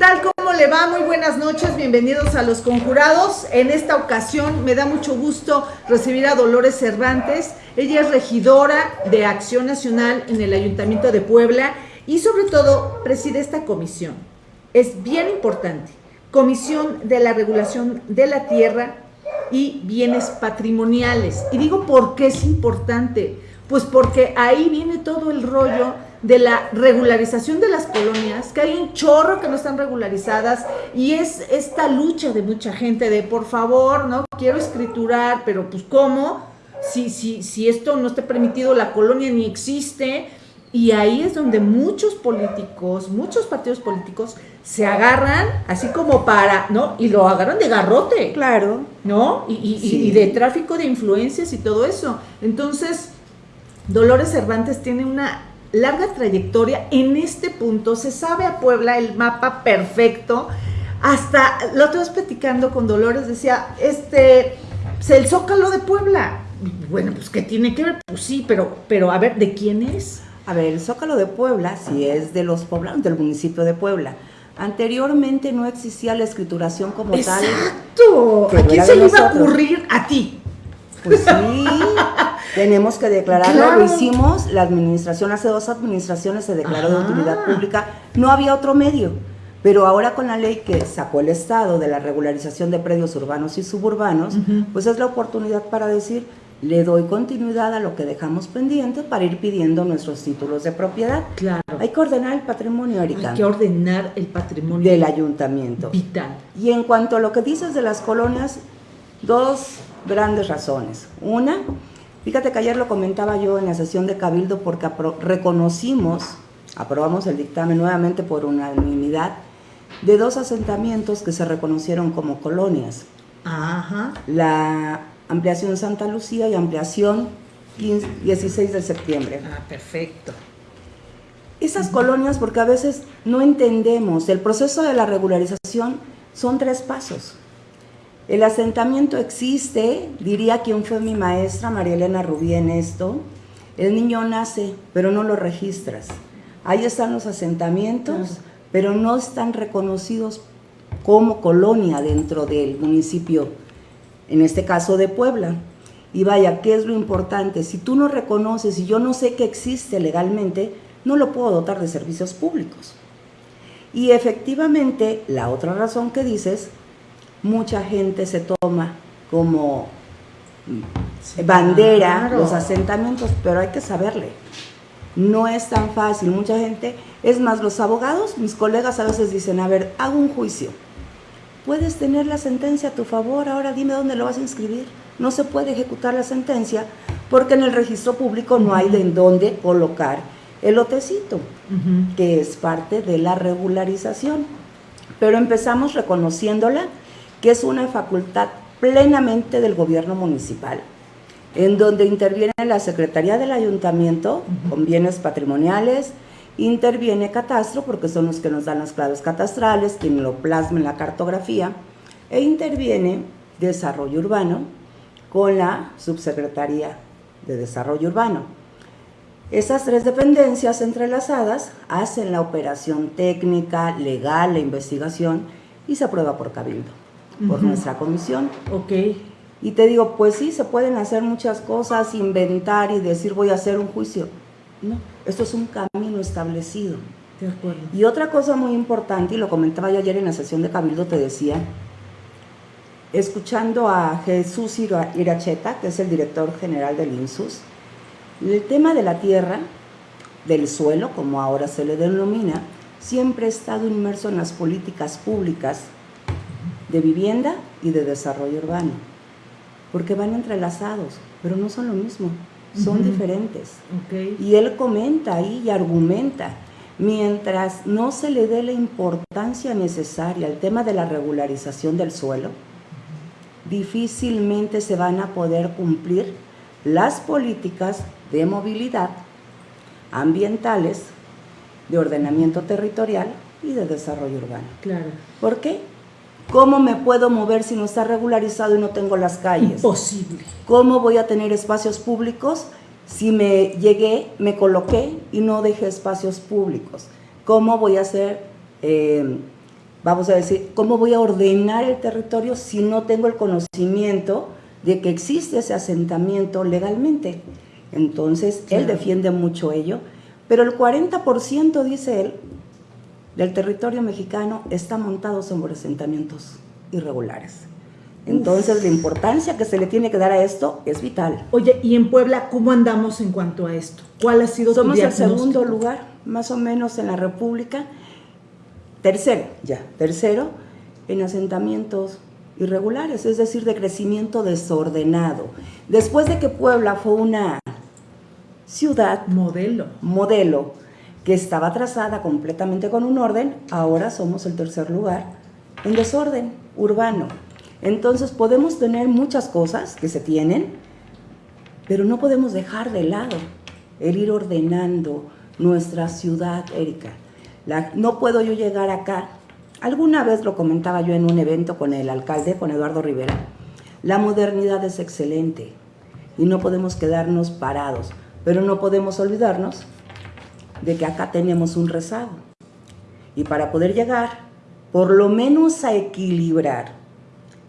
tal? ¿Cómo le va? Muy buenas noches, bienvenidos a Los Conjurados. En esta ocasión me da mucho gusto recibir a Dolores Cervantes. Ella es regidora de Acción Nacional en el Ayuntamiento de Puebla y sobre todo preside esta comisión. Es bien importante. Comisión de la Regulación de la Tierra y Bienes Patrimoniales. Y digo por qué es importante. Pues porque ahí viene todo el rollo de la regularización de las colonias, que hay un chorro que no están regularizadas y es esta lucha de mucha gente de por favor, ¿no? Quiero escriturar, pero pues ¿cómo? Si, si, si esto no está permitido, la colonia ni existe. Y ahí es donde muchos políticos, muchos partidos políticos se agarran así como para, ¿no? Y lo agarran de garrote. Claro. ¿No? Y, y de tráfico de influencias y todo eso. Entonces, Dolores Cervantes tiene una larga trayectoria en este punto, se sabe a Puebla el mapa perfecto, hasta lo otra vez platicando con Dolores, decía, este, pues, el Zócalo de Puebla, bueno, pues ¿qué tiene que ver? Pues sí, pero, pero a ver, ¿de quién es? A ver, el Zócalo de Puebla, si es de los poblanos del municipio de Puebla. Anteriormente no existía la escrituración como tal. ¡Exacto! ¿A quién se le iba a ocurrir? A ti. Pues sí, tenemos que declararlo, lo hicimos, la administración, hace dos administraciones se declaró de utilidad pública, no había otro medio, pero ahora con la ley que sacó el Estado de la regularización de predios urbanos y suburbanos, pues es la oportunidad para decir, le doy continuidad a lo que dejamos pendiente para ir pidiendo nuestros títulos de propiedad. Claro. Hay que ordenar el patrimonio, Erika. Hay que ordenar el patrimonio. Del ayuntamiento. Vital. Y en cuanto a lo que dices de las colonias, dos grandes razones. Una, fíjate que ayer lo comentaba yo en la sesión de Cabildo porque reconocimos, aprobamos el dictamen nuevamente por unanimidad, de dos asentamientos que se reconocieron como colonias. Ajá. La ampliación Santa Lucía y ampliación 16 de septiembre. Ah, perfecto. Esas colonias, porque a veces no entendemos, el proceso de la regularización son tres pasos. El asentamiento existe, diría quien fue mi maestra, María Elena Rubí, en esto. El niño nace, pero no lo registras. Ahí están los asentamientos, pero no están reconocidos como colonia dentro del municipio, en este caso de Puebla. Y vaya, ¿qué es lo importante? Si tú no reconoces y yo no sé que existe legalmente, no lo puedo dotar de servicios públicos. Y efectivamente, la otra razón que dices mucha gente se toma como bandera los asentamientos, pero hay que saberle. No es tan fácil, mucha gente, es más, los abogados, mis colegas a veces dicen, a ver, hago un juicio, puedes tener la sentencia a tu favor, ahora dime dónde lo vas a inscribir. No se puede ejecutar la sentencia porque en el registro público no hay de dónde colocar el lotecito, que es parte de la regularización. Pero empezamos reconociéndola que es una facultad plenamente del gobierno municipal, en donde interviene la Secretaría del Ayuntamiento con bienes patrimoniales, interviene Catastro, porque son los que nos dan las claves catastrales, quien lo plasma en la cartografía, e interviene Desarrollo Urbano con la Subsecretaría de Desarrollo Urbano. Esas tres dependencias entrelazadas hacen la operación técnica, legal, la investigación y se aprueba por cabildo por nuestra comisión. Ok. Y te digo, pues sí, se pueden hacer muchas cosas, inventar y decir voy a hacer un juicio. No, esto es un camino establecido. De acuerdo. Y otra cosa muy importante, y lo comentaba yo ayer en la sesión de Cabildo, te decía, escuchando a Jesús Iracheta, que es el director general del INSUS, el tema de la tierra, del suelo, como ahora se le denomina, siempre ha estado inmerso en las políticas públicas de vivienda y de desarrollo urbano, porque van entrelazados, pero no son lo mismo, son diferentes. Y él comenta ahí y argumenta, mientras no se le dé la importancia necesaria al tema de la regularización del suelo, difícilmente se van a poder cumplir las políticas de movilidad ambientales, de ordenamiento territorial y de desarrollo urbano. Claro. ¿Por qué? ¿Cómo me puedo mover si no está regularizado y no tengo las calles? Imposible. ¿Cómo voy a tener espacios públicos si me llegué, me coloqué y no dejé espacios públicos? ¿Cómo voy a hacer eh, vamos a decir, ¿cómo voy a ordenar el territorio si no tengo el conocimiento de que existe ese asentamiento legalmente? Entonces, él defiende mucho ello, pero el 40%, dice él, del territorio mexicano está montado sobre asentamientos irregulares. Entonces, la importancia que se le tiene que dar a esto es vital. Oye, ¿y en Puebla cómo andamos en cuanto a esto? ¿Cuál ha sido Somos tu el segundo lugar, más o menos, en la República. Tercero, ya, tercero, en asentamientos irregulares, es decir, de crecimiento desordenado. Después de que Puebla fue una ciudad modelo, modelo estaba trazada completamente con un orden, ahora somos el tercer lugar en desorden urbano. Entonces podemos tener muchas cosas que se tienen, pero no podemos dejar de lado el ir ordenando nuestra ciudad, Erika. no puedo yo llegar acá. Alguna vez lo comentaba yo en un evento con el alcalde, con Eduardo Rivera. La modernidad es excelente y no podemos quedarnos parados, pero no podemos olvidarnos de que acá tenemos un rezago. Y para poder llegar, por lo menos a equilibrar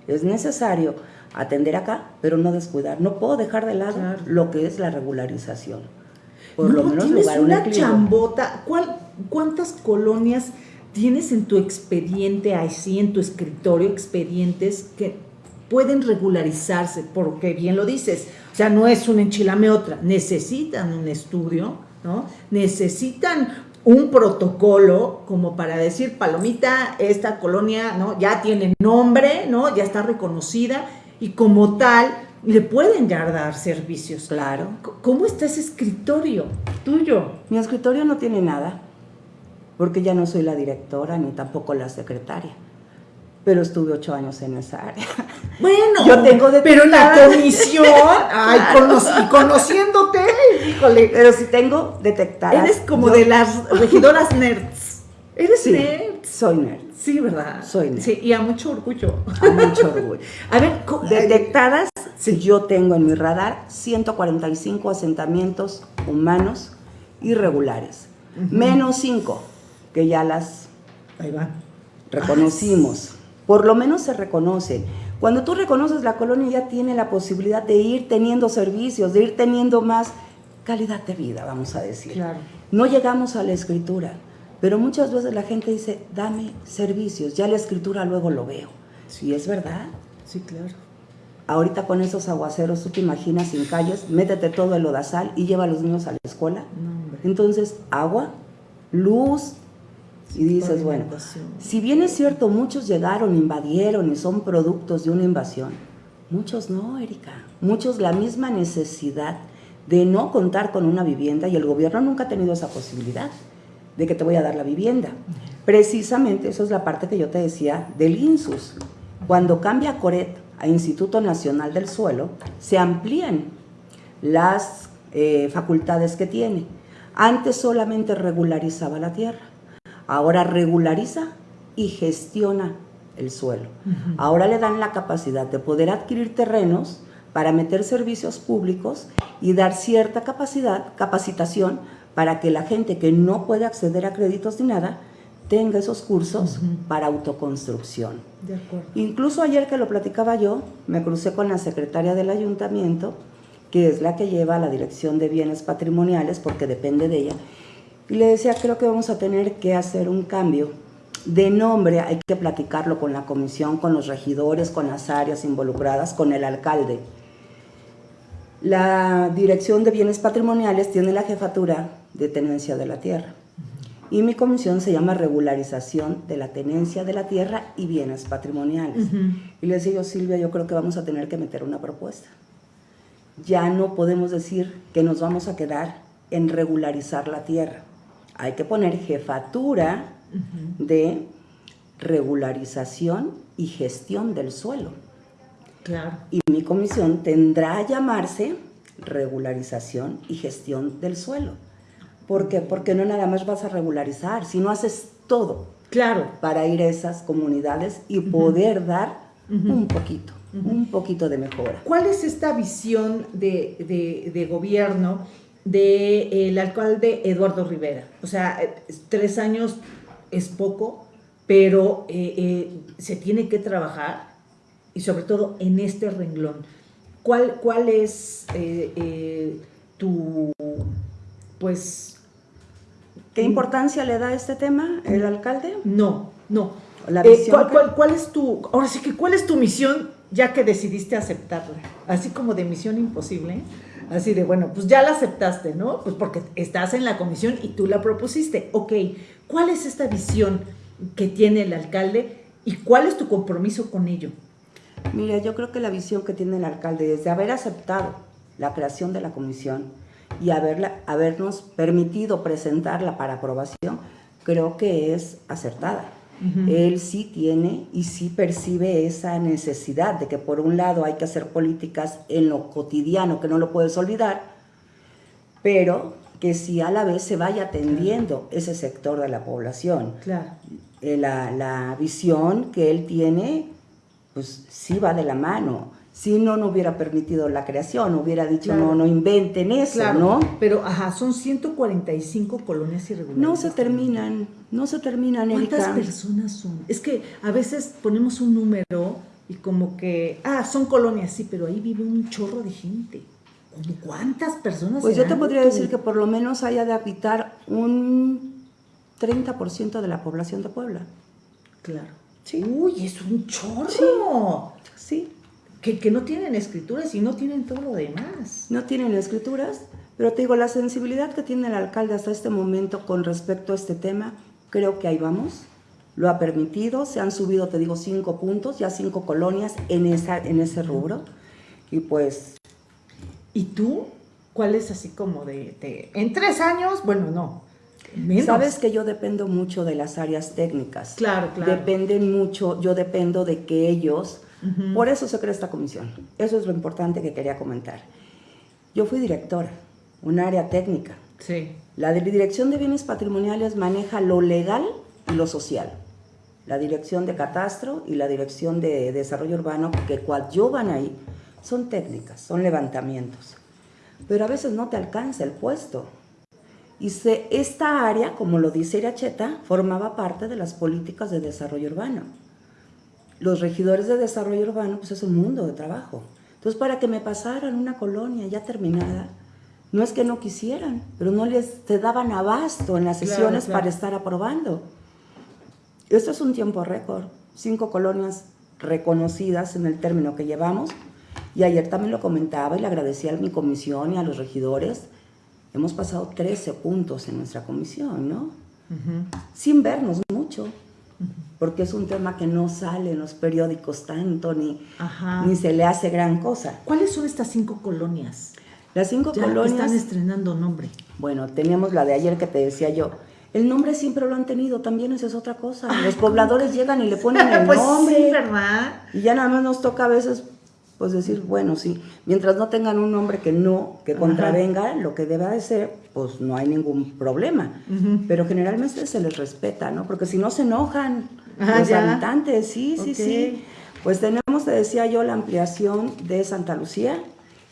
es necesario atender acá, pero no descuidar. No puedo dejar de lado lo que es la regularización. Por lo menos tienes una chambota. ¿Cuántas colonias tienes en tu expediente, así en tu escritorio, expedientes que pueden regularizarse? Porque bien lo dices, o sea, no es un enchilame otra, necesitan un estudio, ¿no? Necesitan un protocolo como para decir, Palomita, esta colonia ¿no? ya tiene nombre, ¿no? ya está reconocida y como tal le pueden ya dar servicios. Claro. ¿Cómo está ese escritorio tuyo? Mi escritorio no tiene nada, porque ya no soy la directora ni tampoco la secretaria pero estuve ocho años en esa área. Bueno, yo tengo de pero la comisión, ay, conociéndote, híjole. Pero si tengo detectadas. Eres como de las regidoras nerds. Eres nerd. Soy nerd. Sí, ¿verdad? Soy nerd. Sí, y a mucho orgullo. A mucho orgullo. a ver, detectadas, sí. yo tengo en mi radar 145 asentamientos humanos irregulares. Menos 5, que ya las Ahí van. reconocimos por lo menos se reconocen. Cuando tú reconoces la colonia ya tiene la posibilidad de ir teniendo servicios, de ir teniendo más calidad de vida, vamos a decir. Claro. No llegamos a la escritura, pero muchas veces la gente dice, dame servicios, ya la escritura luego lo veo. Sí, es verdad. Sí, claro. Ahorita con esos aguaceros, tú te imaginas sin calles, métete todo el lodazal y lleva a los niños a la escuela. Entonces, agua, luz, y dices, bueno, si bien es cierto, muchos llegaron, invadieron y son productos de una invasión, muchos no, Erika. Muchos la misma necesidad de no contar con una vivienda y el gobierno nunca ha tenido esa posibilidad de que te voy a dar la vivienda. Precisamente eso es la parte que yo te decía del INSUS. Cuando cambia CORET a Instituto Nacional del Suelo, se amplían las eh, facultades que tiene. Antes solamente regularizaba la tierra ahora regulariza y gestiona el suelo. Ahora le dan la capacidad de poder adquirir terrenos para meter servicios públicos y dar cierta capacidad, capacitación para que la gente que no puede acceder a créditos ni nada tenga esos cursos para autoconstrucción. Incluso ayer que lo platicaba yo, me crucé con la secretaria del ayuntamiento, que es la que lleva la dirección de bienes patrimoniales, porque depende de ella, y le decía, creo que vamos a tener que hacer un cambio de nombre, hay que platicarlo con la comisión, con los regidores, con las áreas involucradas, con el alcalde. La Dirección de Bienes Patrimoniales tiene la jefatura de tenencia de la tierra y mi comisión se llama regularización de la tenencia de la tierra y bienes patrimoniales. Y le decía yo, Silvia, yo creo que vamos a tener que meter una propuesta. Ya no podemos decir que nos vamos a quedar en regularizar la tierra hay que poner jefatura de regularización y gestión del suelo. Claro. Y mi comisión tendrá a llamarse regularización y gestión del suelo. ¿Por qué? Porque no nada más vas a regularizar, sino haces todo. Claro. Para ir a esas comunidades y poder dar un poquito, un poquito de mejora. ¿Cuál es esta visión de, de gobierno del alcalde Eduardo Rivera. O sea, tres años es poco, pero eh, eh, se tiene que trabajar y sobre todo en este renglón. ¿Cuál, cuál es eh, tu, pues... ¿Qué importancia le da a este tema el alcalde? No, no. La visión ¿cuál, cuál, es tu, ahora sí que, cuál es tu misión ya que decidiste aceptarla? Así como de misión imposible. Así de, bueno, pues ya la aceptaste, ¿no? Pues porque estás en la comisión y tú la propusiste. Ok, ¿cuál es esta visión que tiene el alcalde y cuál es tu compromiso con ello? Mira, yo creo que la visión que tiene el alcalde desde haber aceptado la creación de la comisión y haberla, habernos permitido presentarla para aprobación, creo que es acertada. Él sí tiene y sí percibe esa necesidad de que por un lado hay que hacer políticas en lo cotidiano, que no lo puedes olvidar, pero que sí a la vez se vaya atendiendo ese sector de la población. Claro. Eh, la, la, visión que él tiene, pues sí va de la mano. Si no, no hubiera permitido la creación, hubiera dicho, no, no inventen eso, ¿no? Pero, ajá, son 145 colonias irregulares. No se terminan, no se terminan, ¿Cuántas personas son? Es que a veces ponemos un número y como que, ah, son colonias, sí, pero ahí vive un chorro de gente. ¿Cuántas personas? Pues yo te podría decir que por lo menos haya de habitar un 30% de la población de Puebla. Claro. Sí. Uy, es un chorro. Sí. Que, no tienen escrituras y no tienen todo lo demás. No tienen escrituras, pero te digo, la sensibilidad que tiene el alcalde hasta este momento con respecto a este tema, creo que ahí vamos. Lo ha permitido, se han subido, te digo, cinco puntos, ya cinco colonias en, esa, en ese rubro. Y pues ¿Y tú? ¿Cuál es así como de, en tres años? Bueno, no. Sabes que yo dependo mucho de las áreas técnicas. Claro, claro. Dependen mucho, yo dependo de que ellos, por eso se crea esta comisión. Eso es lo importante que quería comentar. Yo fui directora, un área técnica. Sí. La Dirección de Bienes Patrimoniales maneja lo legal y lo social. La Dirección de Catastro y la Dirección de Desarrollo Urbano, que van ahí, son técnicas, son levantamientos. Pero a veces no te alcanza el puesto. Y se, esta área, como lo dice Iracheta, formaba parte de las políticas de desarrollo urbano. Los regidores de desarrollo urbano, pues es un mundo de trabajo. Entonces, para que me pasaran una colonia ya terminada, no es que no quisieran, pero no les te daban abasto en las sesiones para estar aprobando. Esto es un tiempo récord. Cinco colonias reconocidas en el término que llevamos, y ayer también lo comentaba y le agradecía a mi comisión y a los regidores. Hemos pasado 13 puntos en nuestra comisión, ¿no? Sin vernos mucho, porque es un tema que no sale en los periódicos tanto, ni, ni se le hace gran cosa. ¿Cuáles son estas cinco colonias? Las cinco colonias... están estrenando nombre. Bueno, teníamos la de ayer que te decía yo. El nombre siempre lo han tenido, también esa es otra cosa. Los pobladores llegan y le ponen el pues nombre. Sí, ¿verdad? Y ya nada más nos toca a veces pues decir, bueno, sí, mientras no tengan un nombre que no, que contravenga lo que deba de ser, pues no hay ningún problema. Pero generalmente se les respeta, ¿no? Porque si no se enojan los habitantes, sí, sí, sí. Pues tenemos, te decía yo, la ampliación de Santa Lucía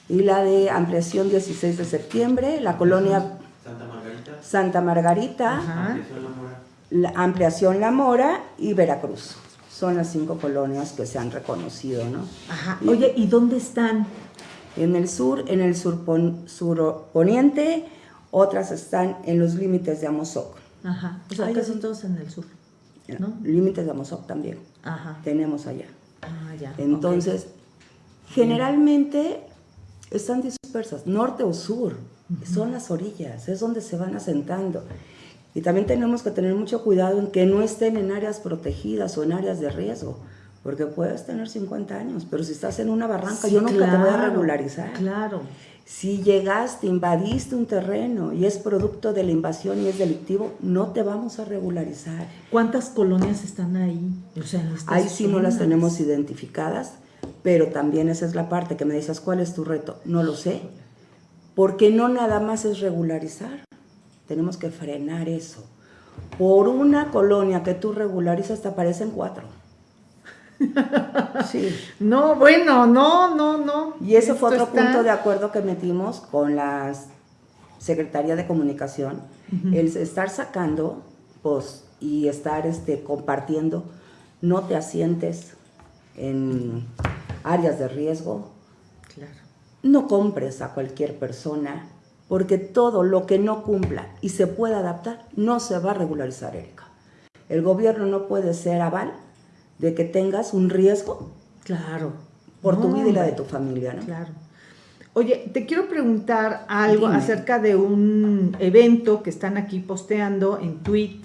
y la de ampliación 16 de septiembre, la colonia Santa Margarita, Santa Margarita ampliación La Mora. La ampliación La Mora y Veracruz son las cinco colonias que se han reconocido, ¿no? Ajá. Oye, ¿y dónde están? En el sur, en el sur, poniente, otras están en los límites de Amozoc. Ajá. O sea, que son todos en el sur, ¿no? Límites de Amozoc también. Ajá. Tenemos allá. Ah, ya. Entonces, generalmente están dispersas, norte o sur. Son las orillas, es donde se van asentando. Y también tenemos que tener mucho cuidado en que no estén en áreas protegidas o en áreas de riesgo, porque puedes tener 50 años, pero si estás en una barranca, yo nunca te voy a regularizar. Claro. Si llegaste, invadiste un terreno y es producto de la invasión y es delictivo, no te vamos a regularizar. ¿Cuántas colonias están ahí? O sea, ahí sí no las tenemos identificadas, pero también esa es la parte que me dices, ¿cuál es tu reto? No lo sé, porque no nada más es regularizar. Tenemos que frenar eso. Por una colonia que tú regularizas te aparecen cuatro. Sí. No, bueno, no, no, no. Y ese fue otro punto de acuerdo que metimos con la Secretaría de Comunicación, el estar sacando, pues, y estar este, compartiendo. No te asientes en áreas de riesgo. Claro. No compres a cualquier persona, porque todo lo que no cumpla y se pueda adaptar no se va a regularizar, Erika. El gobierno no puede ser aval de que tengas un riesgo. Claro. Por tu vida y la de tu familia, ¿no? Claro. Oye, te quiero preguntar algo acerca de un evento que están aquí posteando en tweet.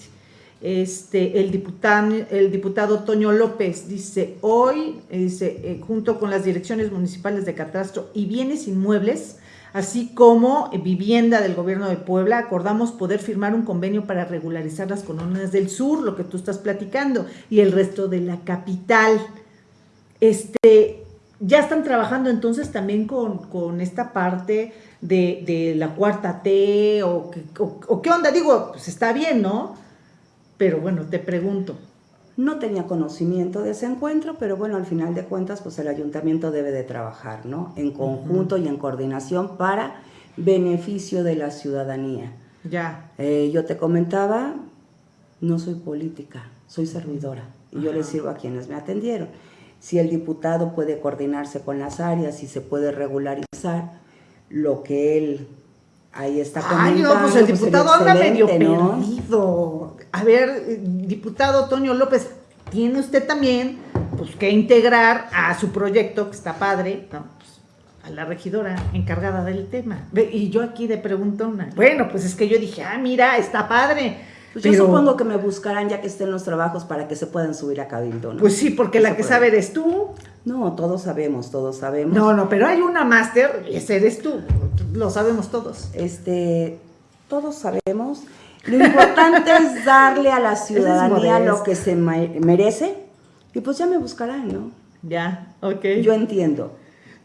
Este, el diputado, el diputado Toño López dice, hoy, dice, eh, junto con las direcciones municipales de catastro y bienes inmuebles, así como vivienda del gobierno de Puebla, acordamos poder firmar un convenio para regularizar las colonias del sur, lo que tú estás platicando, y el resto de la capital. Este, ya están trabajando entonces también con, esta parte de, la cuarta T o, o, qué onda, digo, pues está bien, ¿no? Pero bueno, te pregunto. No tenía conocimiento de ese encuentro, pero bueno, al final de cuentas, pues el ayuntamiento debe de trabajar, ¿no? En conjunto y en coordinación para beneficio de la ciudadanía. Ya. Eh, yo te comentaba, no soy política, soy servidora y yo le sirvo a quienes me atendieron. Si el diputado puede coordinarse con las áreas y se puede regularizar lo que él ahí está. Ay, no, pues el pues, diputado anda medio perdido. A ver, diputado Toño López, tiene usted también pues que integrar a su proyecto, que está padre, pues, a la regidora encargada del tema. Y yo aquí de preguntona. Bueno, pues es que yo dije, ah, mira, está padre. Pues yo supongo que me buscarán ya que estén los trabajos para que se puedan subir a Cabildo, ¿no? Pues sí, porque la que sabe eres tú. No, todos sabemos, todos sabemos. No, no, pero hay una máster y ese eres tú. Lo sabemos todos. Este, todos sabemos. Lo importante es darle a la ciudadanía lo que se merece y pues ya me buscarán, ¿no? Ya, ok. Yo entiendo.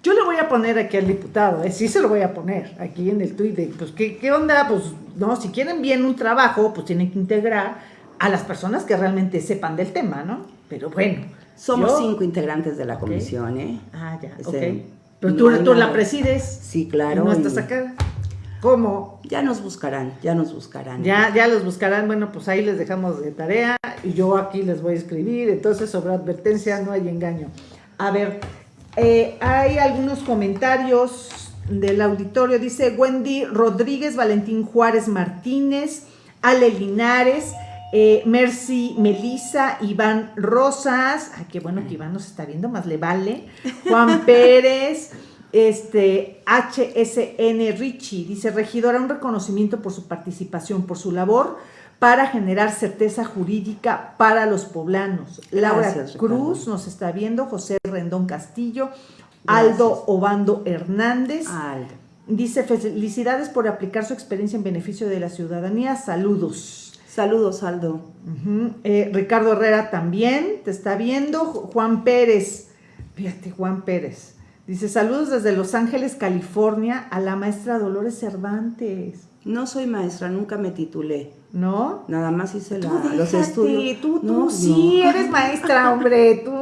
Yo le voy a poner aquí al diputado, ¿eh? sí se lo voy a poner aquí en el tuit pues, ¿qué, ¿qué, onda? Pues, no, si quieren bien un trabajo, pues tienen que integrar a las personas que realmente sepan del tema, ¿no? Pero bueno. Somos cinco integrantes de la comisión, ¿eh? Ah, ya, este, ok. Pero tú, tú la presides. Sí, claro. ¿No estás acá? ¿Cómo? Ya nos buscarán, ya nos buscarán. Ya, ya los buscarán, bueno, pues ahí les dejamos de tarea y yo aquí les voy a escribir, entonces sobre advertencia no hay engaño. A ver, eh, hay algunos comentarios del auditorio. Dice Wendy Rodríguez, Valentín Juárez Martínez, Ale Linares, eh, Mercy Melisa, Iván Rosas. Ay, qué bueno que Iván nos está viendo, más le vale. Juan Pérez, este, HSN Richie, dice regidora, un reconocimiento por su participación, por su labor para generar certeza jurídica para los poblanos. Laura Cruz nos está viendo, José Rendón Castillo, Aldo Obando Hernández. Dice, felicidades por aplicar su experiencia en beneficio de la ciudadanía. Saludos. Saludos, Aldo. Eh, Ricardo Herrera también te está viendo. Juan Pérez. Fíjate, Juan Pérez. Dice, saludos desde Los Ángeles, California, a la maestra Dolores Cervantes. No soy maestra, nunca me titulé. ¿No? Nada más hice los estudios. Tú, tú, sí, eres maestra, hombre. Tú.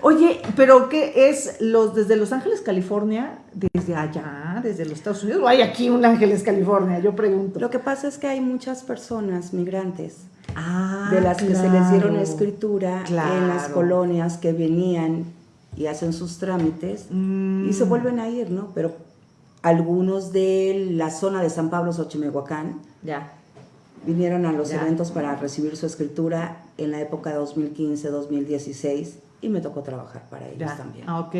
Oye, pero ¿qué es los desde Los Ángeles, California? Desde allá, desde los Estados Unidos. ¿O hay aquí un Ángeles, California? Yo pregunto. Lo que pasa es que hay muchas personas migrantes. Ah, de las que se les dieron escritura en las colonias que venían y hacen sus trámites y se mm. vuelven a ir, ¿no? Pero algunos de la zona de San Pablo, Xochimehuacán, ya. Vinieron a los eventos para recibir su escritura en la época 2015-2016 y me tocó trabajar para ellos también. Ah, ok.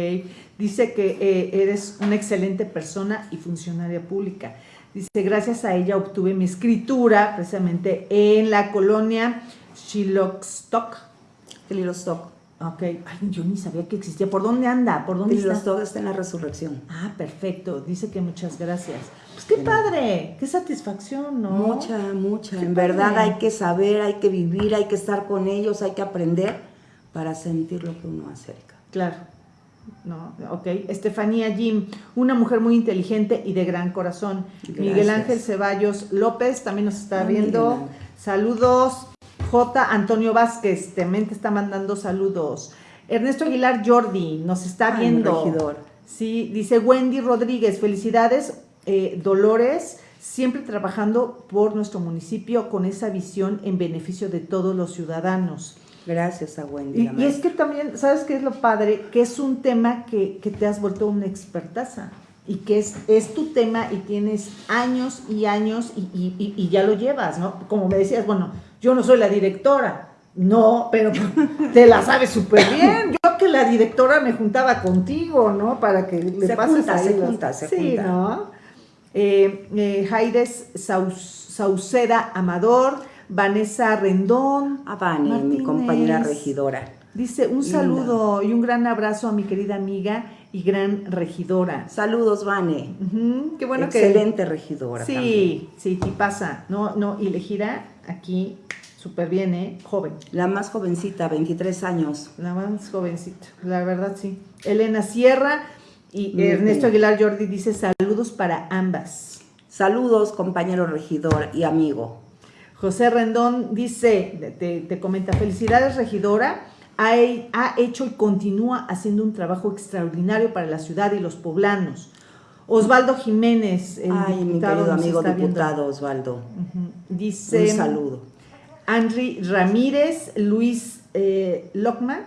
Dice que eh, eres una excelente persona y funcionaria pública. Dice, gracias a ella obtuve mi escritura precisamente en la colonia Shilostock. Shilostock. Ok, ay, yo ni sabía que existía. ¿Por dónde anda? ¿Por dónde está? todo está en la resurrección. Ah, perfecto. Dice que muchas gracias. Pues qué padre, qué satisfacción, ¿no? Mucha, mucha. en verdad hay que saber, hay que vivir, hay que estar con ellos, hay que aprender para sentir lo que uno acerca. Claro. No, ok. Estefanía Jim, una mujer muy inteligente y de gran corazón. Miguel Ángel Ceballos López también nos está viendo. Saludos. J. Antonio Vázquez también te está mandando saludos. Ernesto Aguilar Jordi nos está viendo. Sí, dice Wendy Rodríguez, felicidades, eh, Dolores. siempre trabajando por nuestro municipio con esa visión en beneficio de todos los ciudadanos. Gracias a Wendy. Y, y es que también, ¿sabes qué es lo padre? Que es un tema que, que te has vuelto una expertaza y que es, es tu tema y tienes años y años y, y, y, ya lo llevas, ¿no? Como me decías, bueno, yo no soy la directora, no, pero te la sabes súper bien. Yo que la directora me juntaba contigo, ¿no? Para que le se pases junta, ahí se las- junta, se sí, junta. ¿no? Eh, eh, Jaides Sauceda Amador, Vanessa Rendón. A Vani, mi compañera regidora. Dice un Linda. saludo y un gran abrazo a mi querida amiga y gran regidora. Saludos, Vane. Qué bueno que Excelente regidora. también. Sí, sí, sí pasa. No, no, y le gira aquí súper bien, ¿eh? Joven. La más jovencita, 23 años. La más jovencita, la verdad sí. Elena Sierra y Muy Ernesto bien. Aguilar Jordi dice saludos para ambas. Saludos, compañero regidor y amigo. José Rendón dice, te, te comenta, felicidades regidora, ha, he- ha hecho y continúa haciendo un trabajo extraordinario para la ciudad y los poblanos. Osvaldo Jiménez, el Ay, mi diputado, amigo diputado Osvaldo. Dice, Un saludo. Henry Ramírez, Luis eh, Lockman,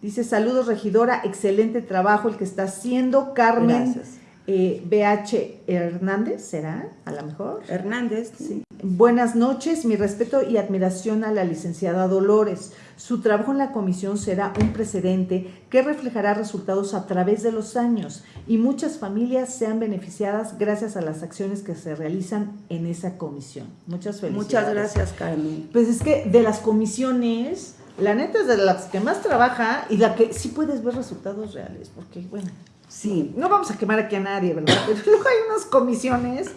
dice saludos regidora, excelente trabajo el que está haciendo Carmen Gracias. Eh, BH Hernández, ¿será? A lo mejor. Hernández. Sí. Buenas noches, mi respeto y admiración a la licenciada Dolores. Su trabajo en la comisión será un precedente que reflejará resultados a través de los años y muchas familias sean beneficiadas gracias a las acciones que se realizan en esa comisión. Muchas felicidades. Muchas gracias, Carmen. Pues es que de las comisiones, la neta es de las que más trabaja y la que sí puedes ver resultados reales, porque bueno, Sí, no vamos a quemar aquí a nadie, ¿verdad? Pero luego hay unas comisiones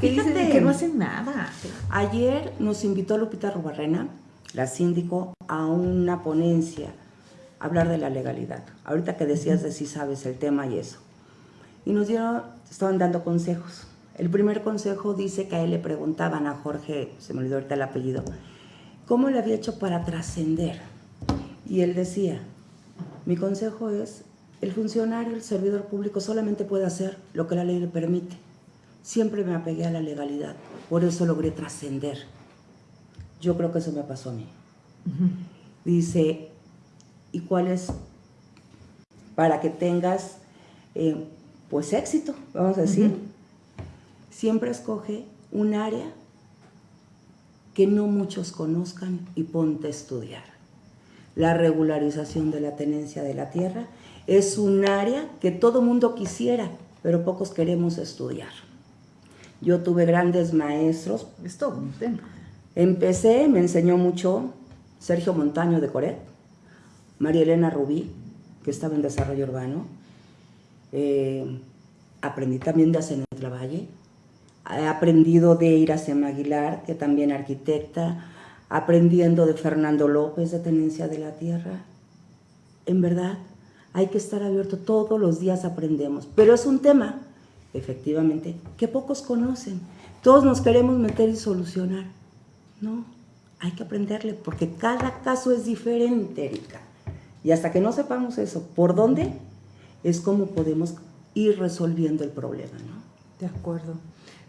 que dicen Fíjate. que no hacen nada. Ayer nos invitó Lupita Rubarrena, la síndico, a una ponencia, a hablar de la legalidad. Ahorita que decías de si sabes el tema y eso. Y nos dieron, estaban dando consejos. El primer consejo dice que a él le preguntaban a Jorge, se me olvidó ahorita el apellido, cómo le había hecho para trascender. Y él decía, mi consejo es, el funcionario, el servidor público solamente puede hacer lo que la ley le permite. Siempre me apegué a la legalidad, por eso logré trascender. Yo creo que eso me pasó a mí. Dice, ¿y cuál es? Para que tengas, eh, pues, éxito, vamos a decir. Siempre escoge un área que no muchos conozcan y ponte a estudiar. La regularización de la tenencia de la tierra es un área que todo mundo quisiera, pero pocos queremos estudiar. Yo tuve grandes maestros. Es todo un tema. Empecé, me enseñó mucho Sergio Montaño de Coret, María Elena Rubí, que estaba en desarrollo urbano. Eh, aprendí también de Acenetla Valle. He aprendido de Iracema Aguilar, que también arquitecta, aprendiendo de Fernando López de Tenencia de la Tierra. En verdad, hay que estar abierto, todos los días aprendemos, pero es un tema, efectivamente, que pocos conocen. Todos nos queremos meter y solucionar. No, hay que aprenderle, porque cada caso es diferente, Erika. Y hasta que no sepamos eso, ¿por dónde? Es como podemos ir resolviendo el problema, ¿no? De acuerdo.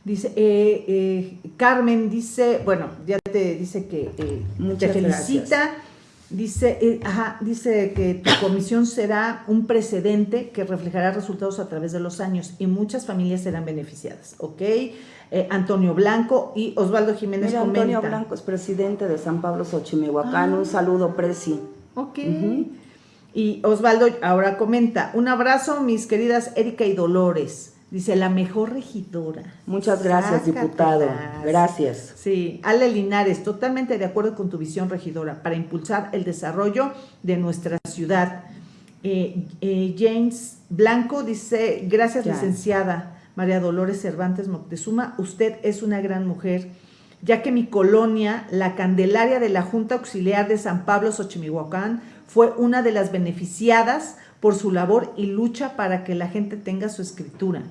Dice, eh, eh, Carmen dice, bueno, ya te dice que eh, Muchas te felicita. Dice, eh, ajá, dice que tu comisión será un precedente que reflejará resultados a través de los años y muchas familias serán beneficiadas, ¿ok? Eh, Antonio Blanco y Osvaldo Jiménez Mira, comenta. Antonio Blanco es presidente de San Pablo Xochimihuacán. Ah. Un saludo, Presi. Ok. Y Osvaldo ahora comenta, un abrazo, mis queridas Erika y Dolores. Dice, la mejor regidora. Muchas gracias, Sácatelas. diputado. Gracias. Sí, Ale Linares, totalmente de acuerdo con tu visión, regidora, para impulsar el desarrollo de nuestra ciudad. Eh, eh, James Blanco dice, gracias Ya. licenciada María Dolores Cervantes Moctezuma, usted es una gran mujer, ya que mi colonia, la Candelaria de la Junta Auxiliar de San Pablo Xochimihuacán, fue una de las beneficiadas por su labor y lucha para que la gente tenga su escritura.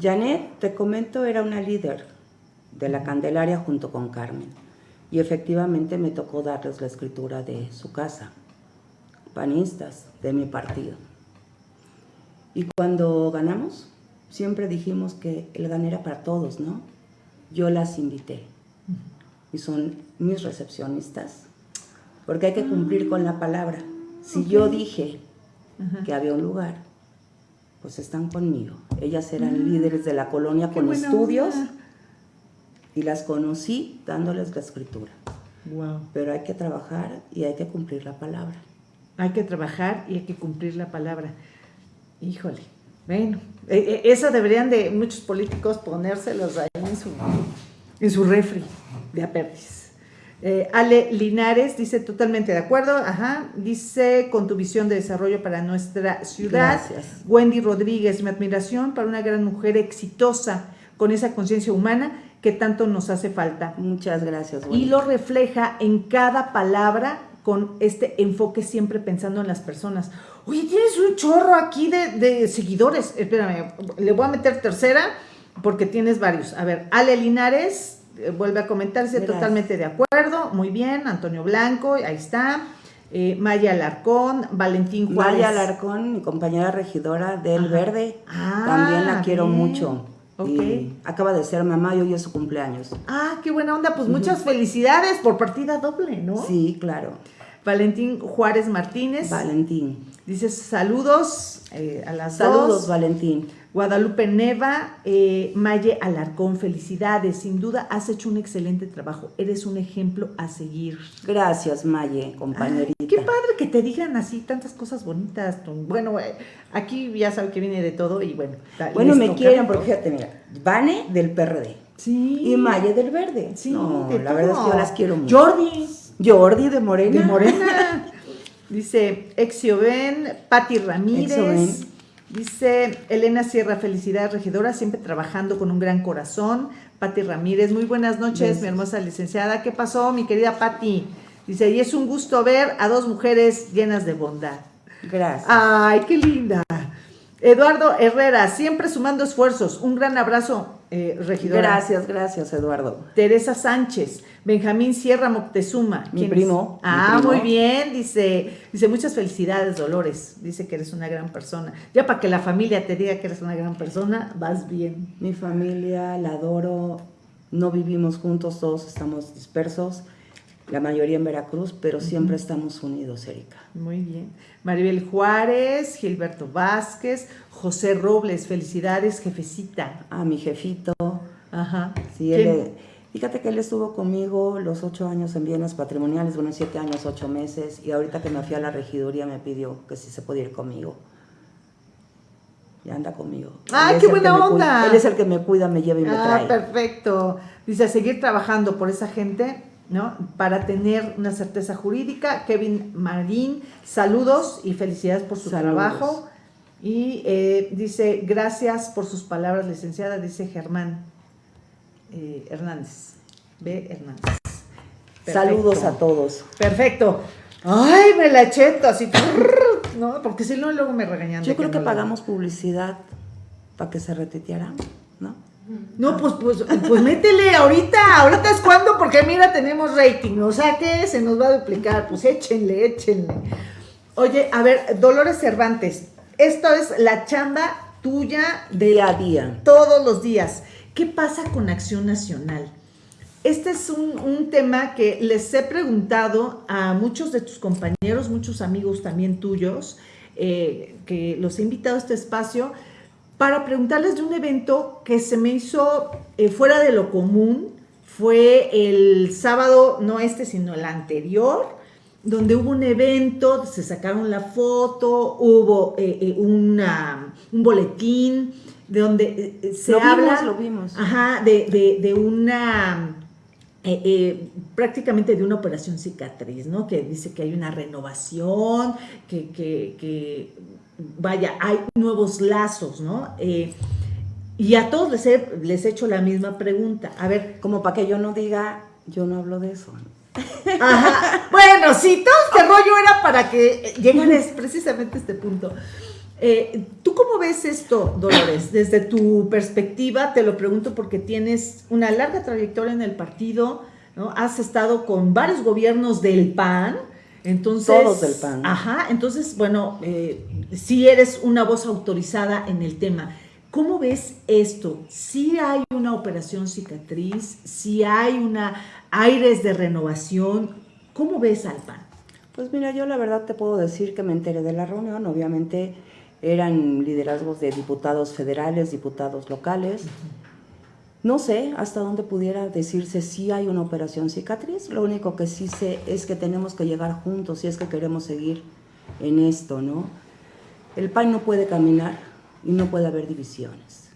Janet, te comento, era una líder de la Candelaria junto con Carmen. Y efectivamente me tocó darles la escritura de su casa, panistas de mi partido. Y cuando ganamos, siempre dijimos que el GAN era para todos, ¿no? Yo las invité y son mis recepcionistas, porque hay que cumplir con la palabra. Si yo dije que había un lugar, pues están conmigo. Ellas eran mm. líderes de la colonia con estudios y las conocí dándoles la escritura. Wow. Pero hay que trabajar y hay que cumplir la palabra. Hay que trabajar y hay que cumplir la palabra. Híjole. Bueno, e, e, eso deberían de muchos políticos ponérselos ahí en su, en su refri de apérdice. Eh, Ale Linares dice totalmente de acuerdo, ajá, dice con tu visión de desarrollo para nuestra ciudad. Gracias. Wendy Rodríguez, mi admiración para una gran mujer exitosa con esa conciencia humana que tanto nos hace falta. Muchas gracias. Wendy. Y lo refleja en cada palabra con este enfoque siempre pensando en las personas. Oye, tienes un chorro aquí de, de seguidores. Espérame, le voy a meter tercera porque tienes varios. A ver, Ale Linares, vuelve a comentarse totalmente de acuerdo, muy bien, Antonio Blanco, ahí está. Eh, Maya Alarcón, Valentín Juárez. Maya Alarcón, mi compañera regidora del Verde, ah, también la quiero mucho. Okay. acaba de ser mamá y hoy es su cumpleaños. Ah, qué buena onda, pues muchas felicidades por partida doble, ¿no? Sí, claro. Valentín Juárez Martínez. Valentín. Dice saludos eh, a las Saludos, Valentín. Guadalupe Neva, eh, Maye Alarcón, felicidades. Sin duda has hecho un excelente trabajo. Eres un ejemplo a seguir. Gracias, Maye, compañerita. qué padre que te digan así tantas cosas bonitas. Bueno, eh, aquí ya sabe que viene de todo y bueno. Bueno, me quieren porque fíjate, mira, Vane del PRD. Sí. Y Maye del Verde. Sí, la verdad es que yo las quiero mucho. Jordi. Jordi de Morena. De Morena. Dice Exioben, Patti Ramírez. Dice Elena Sierra, felicidades regidora, siempre trabajando con un gran corazón. Patti Ramírez, muy buenas noches, mi hermosa licenciada. ¿Qué pasó, mi querida Patti? Dice, y es un gusto ver a dos mujeres llenas de bondad. Gracias. Ay, qué linda. Eduardo Herrera, siempre sumando esfuerzos. Un gran abrazo, eh, regidora. Gracias, gracias, Eduardo. Teresa Sánchez, Benjamín Sierra Moctezuma. Mi primo. Ah, muy bien, dice, dice, muchas felicidades, Dolores. Dice que eres una gran persona. Ya para que la familia te diga que eres una gran persona, vas bien. Mi familia, la adoro. No vivimos juntos, todos estamos dispersos la mayoría en Veracruz, pero siempre estamos unidos, Erika. Muy bien. Maribel Juárez, Gilberto Vázquez, José Robles, felicidades, jefecita. A mi jefito. Ajá. Sí, él, fíjate que él estuvo conmigo los ocho años en bienes patrimoniales, bueno, siete años, ocho meses, y ahorita que me fui a la regiduría me pidió que si se podía ir conmigo. Y anda conmigo. ¡Ay, qué buena onda! él es el que me cuida, me lleva y me ah, trae. Ah, perfecto. Dice, seguir trabajando por esa gente ¿no? Para tener una certeza jurídica. Kevin Marín, saludos y felicidades por su trabajo. Y eh, dice, gracias por sus palabras, licenciada, dice Germán eh, Hernández. B. Hernández. Saludos a todos. Perfecto. Ay, me la eché así. No, porque si no, luego me regañan. Yo creo que, pagamos publicidad para que se reteteara, ¿no? No, pues, pues, pues métele ahorita, ahorita es cuando, porque mira, tenemos rating, o sea que se nos va a duplicar, pues échenle, échenle. Oye, a ver, Dolores Cervantes, esto es la chamba tuya de día a día. Todos los días. ¿Qué pasa con Acción Nacional? Este es un, tema que les he preguntado a muchos de tus compañeros, muchos amigos también tuyos, eh, que los he invitado a este espacio para preguntarles de un evento que se me hizo eh, fuera de lo común. Fue el sábado, no este, sino el anterior, donde hubo un evento, se sacaron la foto, hubo eh, un boletín, de donde se habla... lo vimos. Ajá, de, de una... prácticamente de una operación cicatriz, ¿no? Que dice que hay una renovación, que, que vaya, hay nuevos lazos, ¿no? Eh, y a todos les he, les he hecho la misma pregunta. A ver. Como para que yo no diga, yo no hablo de eso. Ajá. Bueno, sí, todo este rollo era para que llegaras precisamente a este punto. Eh, ¿Tú cómo ves esto, Dolores? Desde tu perspectiva, te lo pregunto porque tienes una larga trayectoria en el partido, ¿no? Has estado con varios gobiernos del PAN, entonces, Todos del PAN. Ajá, entonces, bueno, eh, si eres una voz autorizada en el tema. ¿Cómo ves esto? Si hay una operación cicatriz, si hay una aires de renovación, ¿cómo ves al PAN? Pues mira, yo la verdad te puedo decir que me enteré de la reunión, obviamente eran liderazgos de diputados federales, diputados locales. No sé hasta dónde pudiera decirse si hay una operación cicatriz, lo único que sí sé es que tenemos que llegar juntos si es que queremos seguir en esto, ¿no? El PAN no puede caminar y no puede haber divisiones.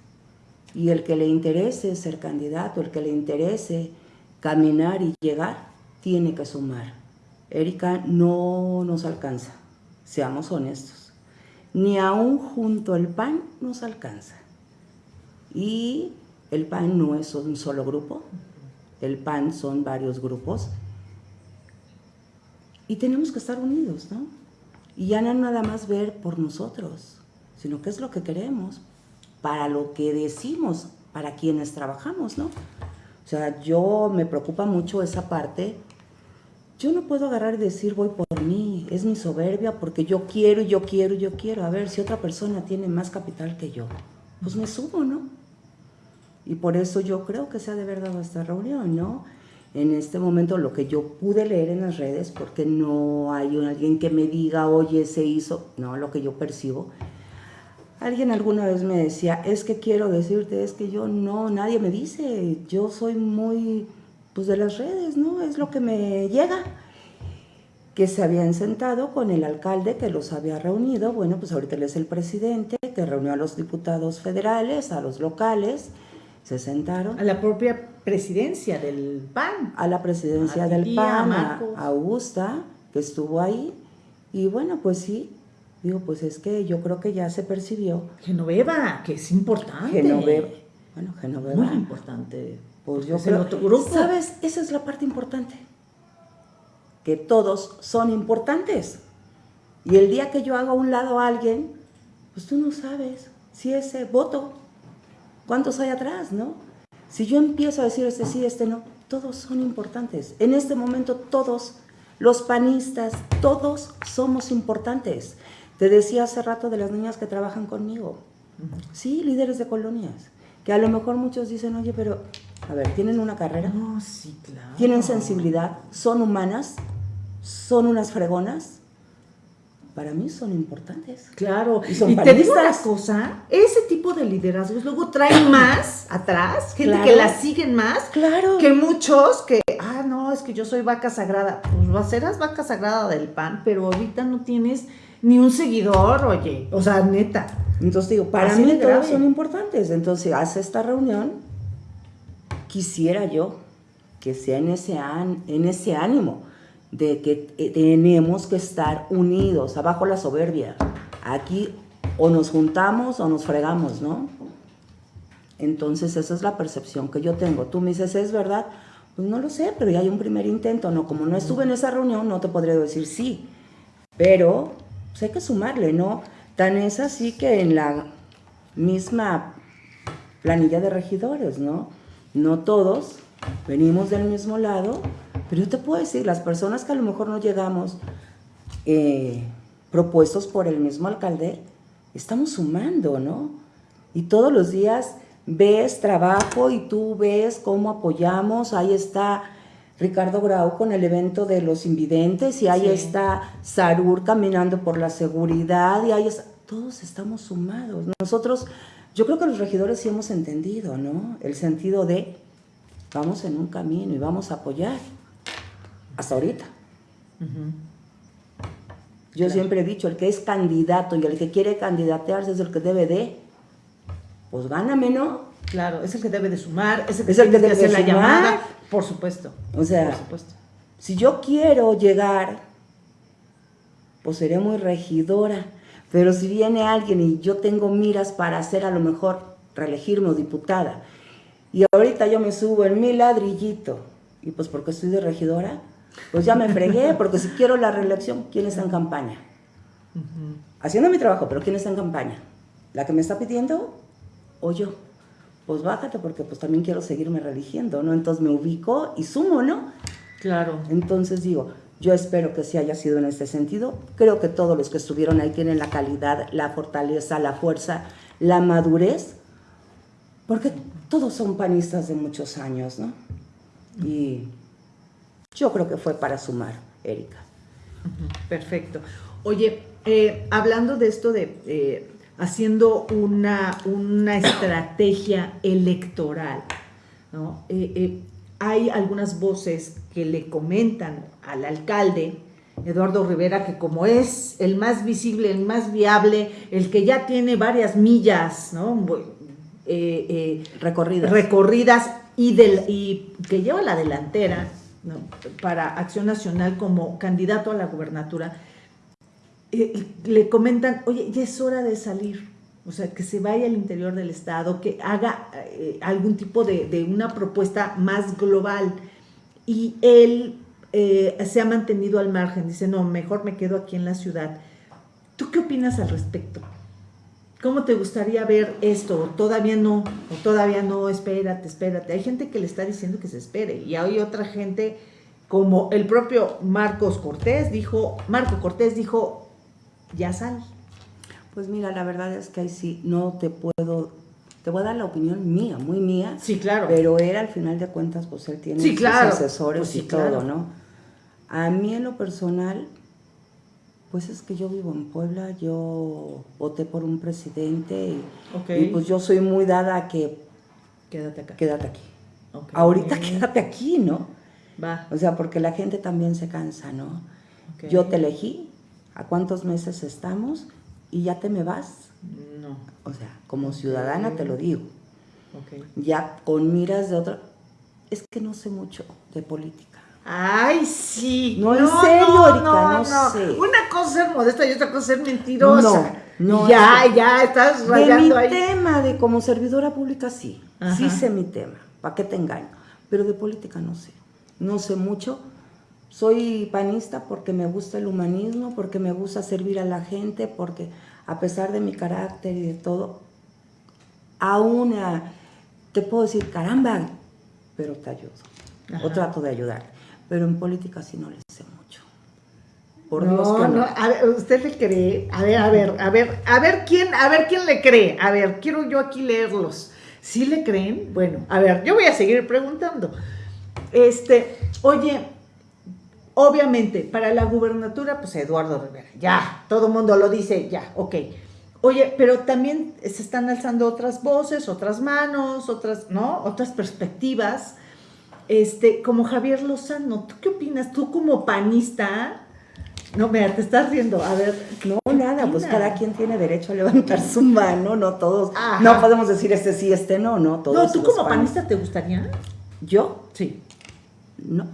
Y el que le interese ser candidato, el que le interese caminar y llegar, tiene que sumar. Erika no nos alcanza, seamos honestos. Ni aún junto al PAN nos alcanza. Y el PAN no es un solo grupo, el PAN son varios grupos. Y tenemos que estar unidos, ¿no? Y ya no nada más ver por nosotros, sino qué es lo que queremos, para lo que decimos, para quienes trabajamos, ¿no? O sea, yo me preocupa mucho esa parte. Yo no puedo agarrar y decir voy por mi soberbia porque yo quiero yo quiero yo quiero. A ver, si otra persona tiene más capital que yo, pues me subo, ¿no? Y por eso yo creo que se ha de haber dado esta reunión, ¿no? en este momento lo que yo pude leer en las redes, porque no hay alguien que me diga, oye, se hizo, no, lo que yo percibo. Alguien alguna vez me decía, es que quiero decirte, es que yo no, nadie me dice, yo soy muy, pues de las redes, ¿no? Es lo que me llega. Que se habían sentado con el alcalde que los había reunido, bueno, pues ahorita él es el presidente, que reunió a los diputados federales, a los locales, se sentaron. A la propia presidencia del PAN. A la presidencia del PAN, a, Augusta, que estuvo ahí. Y bueno, pues sí, digo, pues es que yo creo que ya se percibió. Genoveva, que es importante. Genoveva. Bueno, Genoveva. Muy importante. Pues yo creo. Otro grupo. ¿Sabes? Esa es la parte importante. Que todos son importantes. Y el día que yo haga a un lado a alguien, pues tú no sabes si ese voto ¿Cuántos hay atrás, no? Si yo empiezo a decir este sí, este no, todos son importantes. En este momento todos, los panistas, todos somos importantes. Te decía hace rato de las niñas que trabajan conmigo. Sí, líderes de colonias. Que a lo mejor muchos dicen, oye, pero, a ver, ¿tienen una carrera? No, sí, claro. ¿Tienen sensibilidad? ¿Son humanas? ¿Son unas fregonas? para mí son importantes. Claro, y, te digo una cosa, ese tipo de liderazgos luego traen más atrás, gente que la siguen más, claro. que muchos que, ah, no, es que yo soy vaca sagrada, pues serás vaca sagrada del pan, pero ahorita no tienes ni un seguidor, oye, o sea, neta. Entonces digo, para mí todos son importantes, entonces hace esta reunión, quisiera yo que sea en ese, en ese ánimo, de que tenemos que estar unidos, abajo la soberbia. Aquí o nos juntamos o nos fregamos, ¿no? Entonces esa es la percepción que yo tengo. Tú me dices, ¿es verdad? Pues no lo sé, pero ya hay un primer intento, ¿no? Como no estuve en esa reunión, no te podría decir sí. Pero pues hay que sumarle, ¿no? Tan es así que en la misma planilla de regidores, ¿no? No todos venimos del mismo lado, pero yo te puedo decir, las personas que a lo mejor no llegamos eh, propuestos por el mismo alcalde, estamos sumando, ¿no? Y todos los días ves trabajo y tú ves cómo apoyamos, ahí está Ricardo Grau con el evento de los invidentes y ahí está Sarur caminando por la seguridad y ahí está, todos estamos sumados. Nosotros, yo creo que los regidores sí hemos entendido, ¿no? El sentido de vamos en un camino y vamos a apoyar hasta ahorita. Yo siempre he dicho, el que es candidato y el que quiere candidatearse es el que debe de, pues gáname, ¿no? Claro, es el que debe de sumar, es el que, debe de hacer la llamada, por supuesto. O sea, si yo quiero llegar, pues seré muy regidora, pero si viene alguien y yo tengo miras para hacer a lo mejor reelegirme o diputada, y ahorita yo me subo en mi ladrillito, y pues porque estoy de regidora, pues ya me fregué, porque si quiero la reelección, ¿quién está en campaña? Haciendo mi trabajo, pero ¿quién está en campaña? ¿La que me está pidiendo o yo? Pues bájate porque pues también quiero seguirme religiendo, ¿no? Entonces me ubico y sumo, ¿no? Claro. Entonces digo, yo espero que sí haya sido en este sentido. Creo que todos los que estuvieron ahí tienen la calidad, la fortaleza, la fuerza, la madurez Porque todos son panistas de muchos años, ¿no? Y yo creo que fue para sumar, Erika. Perfecto. Oye, eh, hablando de esto de eh, haciendo una, una, estrategia electoral, ¿no? Eh, hay algunas voces que le comentan al alcalde, Eduardo Rivera, que como es el más visible, el más viable, el que ya tiene varias millas ¿no? recorridas. recorridas y, del, y que lleva la delantera para Acción Nacional como candidato a la gubernatura, le comentan, oye, ya es hora de salir, o sea, que se vaya al interior del Estado, que haga eh, algún tipo de, una propuesta más global. Y él eh, se ha mantenido al margen, dice, no, mejor me quedo aquí en la ciudad. ¿Tú qué opinas al respecto? ¿Cómo te gustaría ver esto? Todavía no, o todavía no, espérate, espérate. Hay gente que le está diciendo que se espere y hay otra gente como el propio Marcos Cortés dijo, Marco Cortés dijo, ya sal. Pues mira, la verdad es que ahí sí no te puedo, te voy a dar la opinión mía, muy mía. Sí, claro. Pero él al final de cuentas, pues él tiene sus asesores pues y todo, ¿no? A mí en lo personal, pues es que yo vivo en Puebla, yo voté por un presidente y, pues yo soy muy dada a que... Quédate acá. Quédate aquí. Ahorita quédate aquí, ¿no? Va. O sea, porque la gente también se cansa, ¿no? Yo te elegí, a cuántos meses estamos y ya te me vas. No. O sea, como ciudadana te lo digo. Ya con miras de otra... Es que no sé mucho de política. Ay, sí. No, en serio, no, no, no, sé. Una cosa es modesta y otra cosa es mentirosa. No, no. Ya, ya, estás rayando De mi tema de como servidora pública, sí. Sí sé mi tema. ¿Para qué te engaño? Pero de política no sé. No sé mucho soy panista porque me gusta el humanismo, porque me gusta servir a la gente, porque a pesar de mi carácter y de todo, aún te puedo decir, caramba, pero te ayudo. O trato de ayudar. Pero en política sí no le sé mucho. Por Dios que no. A ver, usted le cree. A ver, a ver, a ver, a ver quién, a ver quién le cree. A ver, quiero yo aquí leerlos. ¿Sí le creen? Bueno, a ver, yo voy a seguir preguntando. Este, oye, Obviamente, para la gubernatura, pues Eduardo Rivera, ya, todo mundo lo dice, ya, ok. Oye, pero también se están alzando otras voces, otras manos, otras, ¿no? Otras perspectivas. Este, como Javier Lozano, ¿tú qué opinas? Tú como panista, no, mira, te estás riendo, a ver. No, nada, pues cada quien tiene derecho a levantar su mano, no todos. No podemos decir este sí, este no, no, todos. No, ¿tú como panista te gustaría? ¿Yo? Sí. No.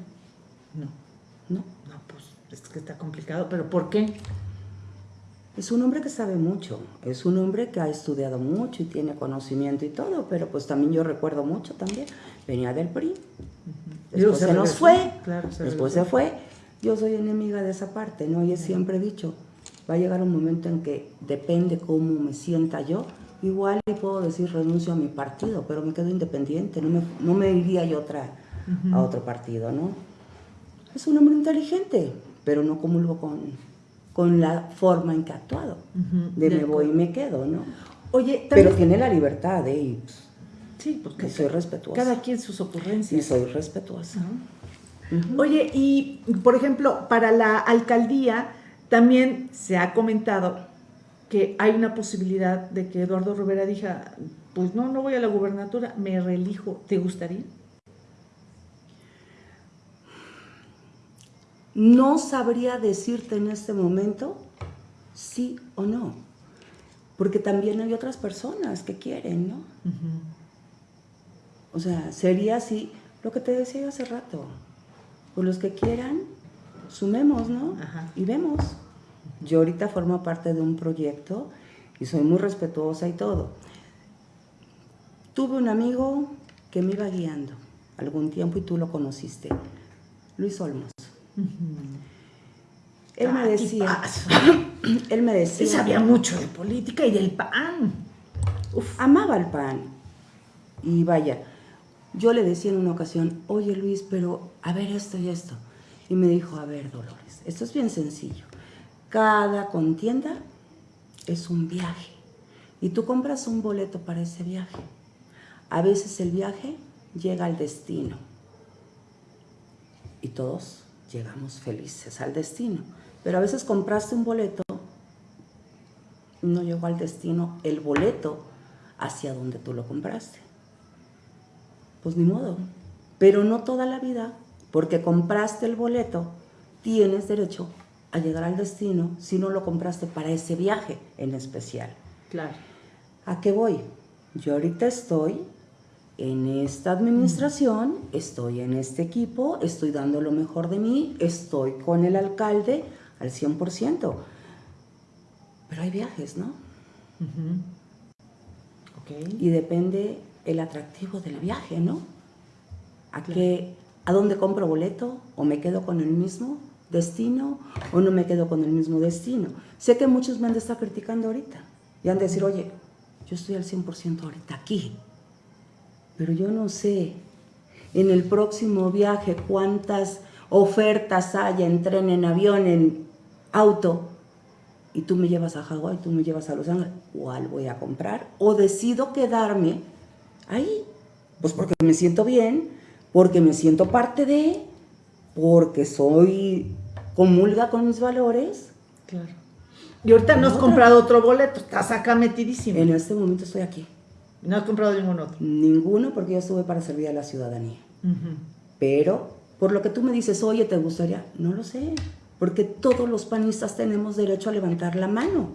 No, pues es que está complicado, pero ¿por qué? Es un hombre que sabe mucho, es un hombre que ha estudiado mucho y tiene conocimiento y todo, pero pues también yo recuerdo mucho también, venía del PRI, después se, nos fue, después se fue, yo soy enemiga de esa parte, ¿no? Y siempre he dicho, va a llegar un momento en que depende cómo me sienta yo, igual le puedo decir renuncio a mi partido, pero me quedo independiente, no me, no me iría yo otra, a otro partido, ¿no? es un hombre inteligente, pero no comulgo con, con la forma en que ha actuado. de, me voy y me quedo, ¿no? Oye, pero tiene la libertad, ¿eh? sí, porque soy respetuosa. Cada quien sus ocurrencias. Y soy respetuosa. Oye, y por ejemplo, para la alcaldía también se ha comentado que hay una posibilidad de que Eduardo Rivera diga, pues no, no voy a la gubernatura, me reelijo. ¿Te gustaría? No sabría decirte en este momento sí o no, porque también hay otras personas que quieren, ¿no? O sea, sería así, lo que te decía hace rato, pues los que quieran, sumemos, ¿no? Y vemos. Yo ahorita formo parte de un proyecto y soy muy respetuosa y todo. Tuve un amigo que me iba guiando algún tiempo y tú lo conociste, Luis Olmos. Él me decía, él me decía, él sabía mucho de política y del PAN. Amaba el PAN. Y vaya, yo le decía en una ocasión, oye Luis, pero a ver esto y esto. Y me dijo, a ver Dolores, esto es bien sencillo. Cada contienda es un viaje. Y tú compras un boleto para ese viaje. A veces el viaje llega al destino y todos llegamos felices al destino. Pero a veces compraste un boleto, no llegó al destino el boleto hacia donde tú lo compraste. Pues ni modo. Pero no toda la vida, porque compraste el boleto, tienes derecho a llegar al destino si no lo compraste para ese viaje en especial. Claro. ¿A qué voy? Yo ahorita estoy en esta administración, estoy en este equipo, estoy dando lo mejor de mí, estoy con el alcalde al 100%. Pero hay viajes, ¿no? Y depende el atractivo del viaje, ¿no? ¿A, qué, ¿A dónde compro boleto? ¿O me quedo con el mismo destino? ¿O no me quedo con el mismo destino? Sé que muchos me han de estar criticando ahorita. Y han de decir, oye, yo estoy al 100% ahorita aquí. Pero yo no sé en el próximo viaje cuántas ofertas hay en tren, en avión, en auto. Y tú me llevas a Hawái, tú me llevas a Los Ángeles. ¿Cuál voy a comprar? O decido quedarme ahí. Pues porque me siento bien, porque me siento parte de, porque soy comulga con mis valores. Claro. Y ahorita no has comprado otro boleto, estás acá metidísimo. En este momento estoy aquí. ¿No has comprado ningún otro? Ninguno porque yo estuve para servir a la ciudadanía. Pero, por lo que tú me dices, oye, ¿te gustaría? No lo sé. Porque todos los panistas tenemos derecho a levantar la mano.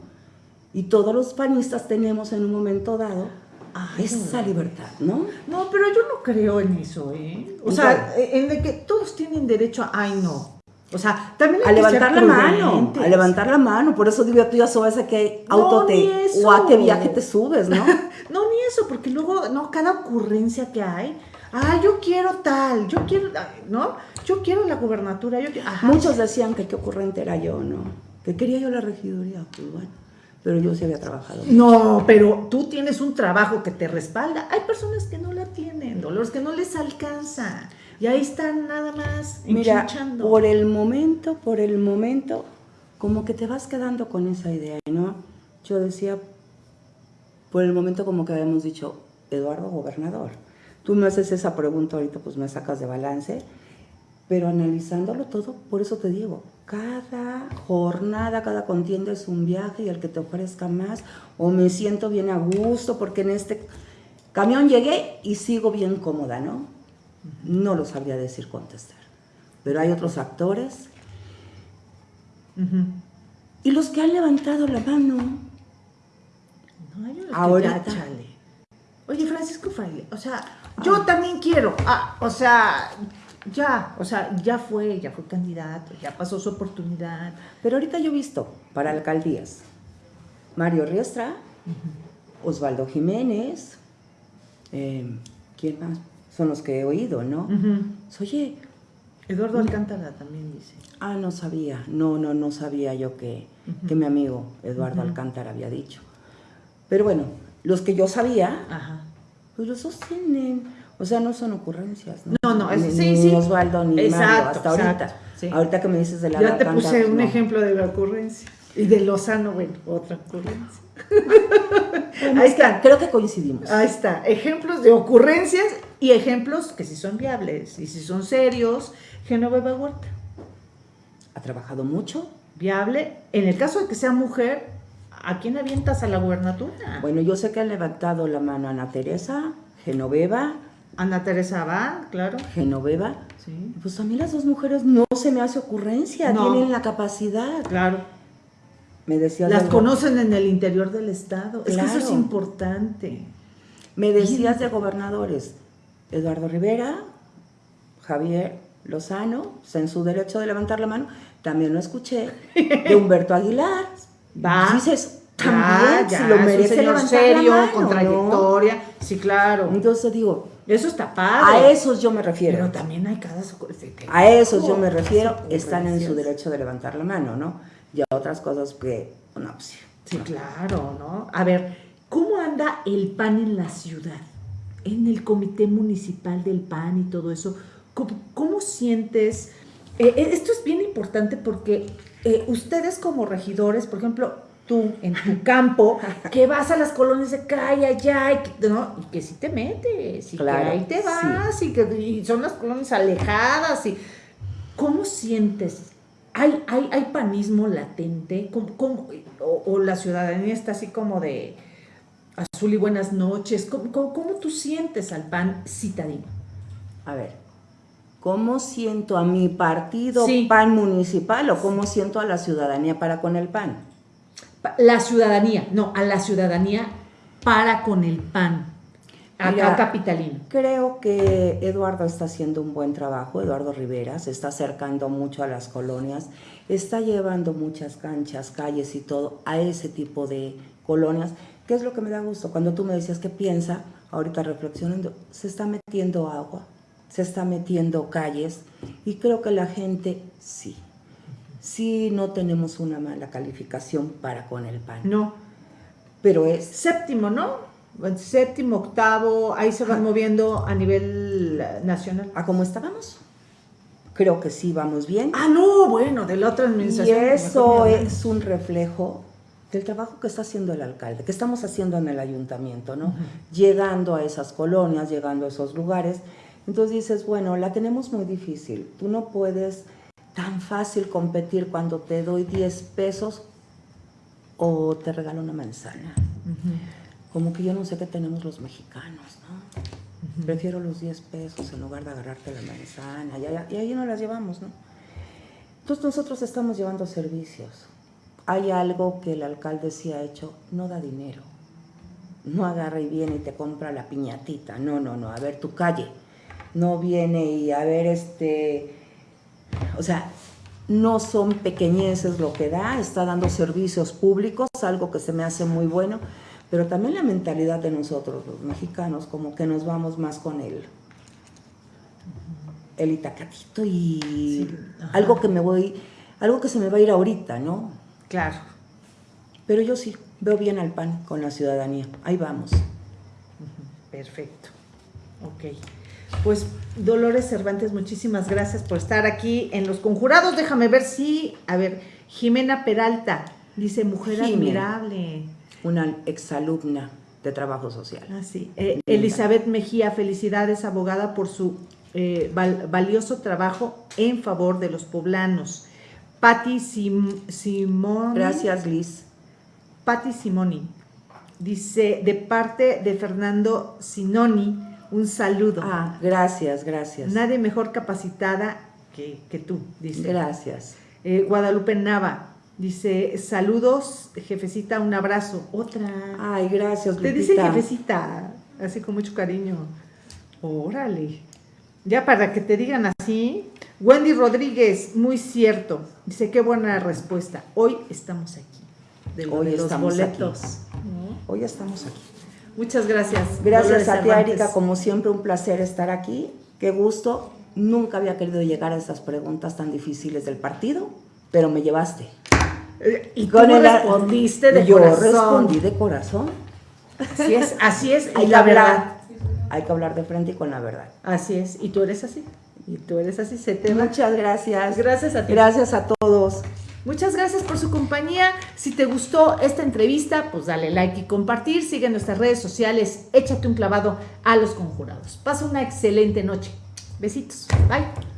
Y todos los panistas tenemos en un momento dado esa libertad, ¿no? No, pero yo no creo en eso, ¿eh? O sea, en de que todos tienen derecho a, ay, no. O sea, también hay a levantar la mano, a levantar la mano. Por eso digo, tú ya sabes a qué auto te o a qué viaje te subes, ¿no? no, ni eso, porque luego, no, cada ocurrencia que hay, ah, yo quiero tal, yo quiero, ¿no? Yo quiero la gubernatura, yo quiero, Muchos decían que qué ocurrente era yo, ¿no? Que quería yo la regiduría, pues bueno pero yo sí había trabajado. No, pero tú tienes un trabajo que te respalda. Hay personas que no la tienen, Dolores, que no les alcanza. Y ahí están nada más Mira, por el momento, por el momento, como que te vas quedando con esa idea, ¿no? Yo decía, por el momento como que habíamos dicho, Eduardo Gobernador. Tú me haces esa pregunta ahorita, pues me sacas de balance, pero analizándolo todo, por eso te digo, cada jornada, cada contienda es un viaje y el que te ofrezca más, o me siento bien a gusto porque en este camión llegué y sigo bien cómoda, ¿no? No lo sabría decir contestar. Pero hay otros actores. Y los que han levantado la mano. No, hay Ahora. Oye, Francisco Fraile, o sea, yo ah. también quiero. Ah, o sea, ya, o sea, ya fue, ya fue candidato, ya pasó su oportunidad. Pero ahorita yo he visto para alcaldías Mario Riestra, Osvaldo Jiménez, eh, ¿quién más? Son los que he oído, ¿no? Oye. Eduardo Alcántara también dice. Ah, no sabía, no, no, no sabía yo que, que mi amigo Eduardo Alcántara había dicho. Pero bueno, los que yo sabía, pues los sostienen. O sea, no son ocurrencias. No, no, no ni, sí, sí. Osvaldo ni exacto, hasta ahorita. Ahorita que me dices de la Ya te puse un ejemplo de la ocurrencia. Y de Lozano, bueno, otra ocurrencia. Ahí está. Creo que coincidimos. Ahí está. Ejemplos de ocurrencias y ejemplos que sí son viables y si son serios. Genoveva Huerta. Ha trabajado mucho. Viable. En el caso de que sea mujer, ¿a quién avientas a la gubernatura? Bueno, yo sé que han levantado la mano Ana Teresa, Genoveva, Ana Teresa va, claro. Genoveva. Sí. Pues a mí las dos mujeres no se me hace ocurrencia, tienen la capacidad. Claro. Me decías Las conocen en el interior del Estado. Es que eso es importante. Me decías de gobernadores. Eduardo Rivera, Javier Lozano, en su derecho de levantar la mano. También lo escuché de Humberto Aguilar. Va. Dices, también, si lo merece un serio, con trayectoria. Sí, claro. Entonces digo, eso está padre. A esos yo me refiero. Pero también hay cada... A esos yo me refiero, están en su derecho de levantar la mano, ¿no? Y a otras cosas que, no, pues, Sí, claro, ¿no? A ver, ¿cómo anda el PAN en la ciudad? En el comité municipal del PAN y todo eso. ¿Cómo, sientes? Eh, eh, esto es bien importante porque eh, ustedes como regidores, por ejemplo, tú en tu campo, que vas a las colonias de calle allá y que, ¿no? y que sí te metes, y que ahí te vas, y que y son las colonias alejadas, y ¿cómo sientes? ¿Hay, hay, hay panismo latente? ¿Cómo, o, la ciudadanía está así como de azul y buenas noches? ¿Cómo, cómo tú sientes al PAN citadino? A ver, ¿cómo siento a mi partido PAN municipal o cómo siento a la ciudadanía para con el PAN? La ciudadanía, no, a la ciudadanía para con el PAN. Acá capitalino. Creo que Eduardo está haciendo un buen trabajo, Eduardo Rivera, se está acercando mucho a las colonias, está llevando muchas canchas, calles y todo a ese tipo de colonias, que es lo que me da gusto. Cuando tú me decías que piensa, ahorita reflexionando, se está metiendo agua, se está metiendo calles y creo que la gente sí, sí no tenemos una mala calificación para con el PAN. No. Pero es... Séptimo, ¿no? séptimo, octavo, ahí se van moviendo a nivel nacional. ¿A cómo estábamos? Creo que sí, vamos bien. Ah, no, bueno, de la otra administración. Y eso es un reflejo del trabajo que está haciendo el alcalde, que estamos haciendo en el ayuntamiento, ¿no? Llegando a esas colonias, llegando a esos lugares. Entonces dices, bueno, la tenemos muy difícil. Tú no puedes tan fácil competir cuando te doy 10 pesos o te regalo una manzana como que yo no sé qué tenemos los mexicanos, ¿no? Prefiero los 10 pesos en lugar de agarrarte la manzana, y, ahí no las llevamos, ¿no? Entonces nosotros estamos llevando servicios. Hay algo que el alcalde sí ha hecho, no da dinero. No agarra y viene y te compra la piñatita, no, no, no, a ver tu calle. No viene y a ver este, o sea, no son pequeñeces lo que da, está dando servicios públicos, algo que se me hace muy bueno pero también la mentalidad de nosotros, los mexicanos, como que nos vamos más con el, el itacatito y algo que me voy, algo que se me va a ir ahorita, ¿no? Claro. Pero yo sí, veo bien al PAN con la ciudadanía. Ahí vamos. Perfecto. Ok. Pues Dolores Cervantes, muchísimas gracias por estar aquí en Los Conjurados. Déjame ver si, a ver, Jimena Peralta dice, mujer admirable una exalumna de trabajo social. Ah, sí. Eh, Elizabeth Mejía, felicidades, abogada, por su eh, valioso trabajo en favor de los poblanos. Patti Simón. Gracias, Liz. Patti Simoni. Dice, de parte de Fernando Sinoni, un saludo. Ah, gracias, gracias. Nadie mejor capacitada que, tú, dice. Gracias. Eh, Guadalupe Nava, Dice, saludos, jefecita, un abrazo. Otra. Ay, gracias, Te dice jefecita, así con mucho cariño. Órale. Ya para que te digan así. Wendy Rodríguez, muy cierto. Dice, qué buena respuesta. Hoy estamos aquí. Hoy estamos boletos. Aquí. Hoy estamos aquí. Muchas gracias. Gracias a ti, Erika. Como siempre, un placer estar aquí. Qué gusto. Nunca había querido llegar a estas preguntas tan difíciles del partido, pero me llevaste. Y tú respondiste de yo corazón. Yo respondí de corazón. Así es, así es. y la verdad. Hay que hablar de frente y con la verdad. Así es. Y tú eres así. Y tú eres así. Se te Muchas gracias. Gracias a ti. Gracias a todos. Muchas gracias por su compañía. Si te gustó esta entrevista, pues dale like y compartir. Sigue nuestras redes sociales. Échate un clavado a los conjurados. Pasa una excelente noche. Besitos. Bye.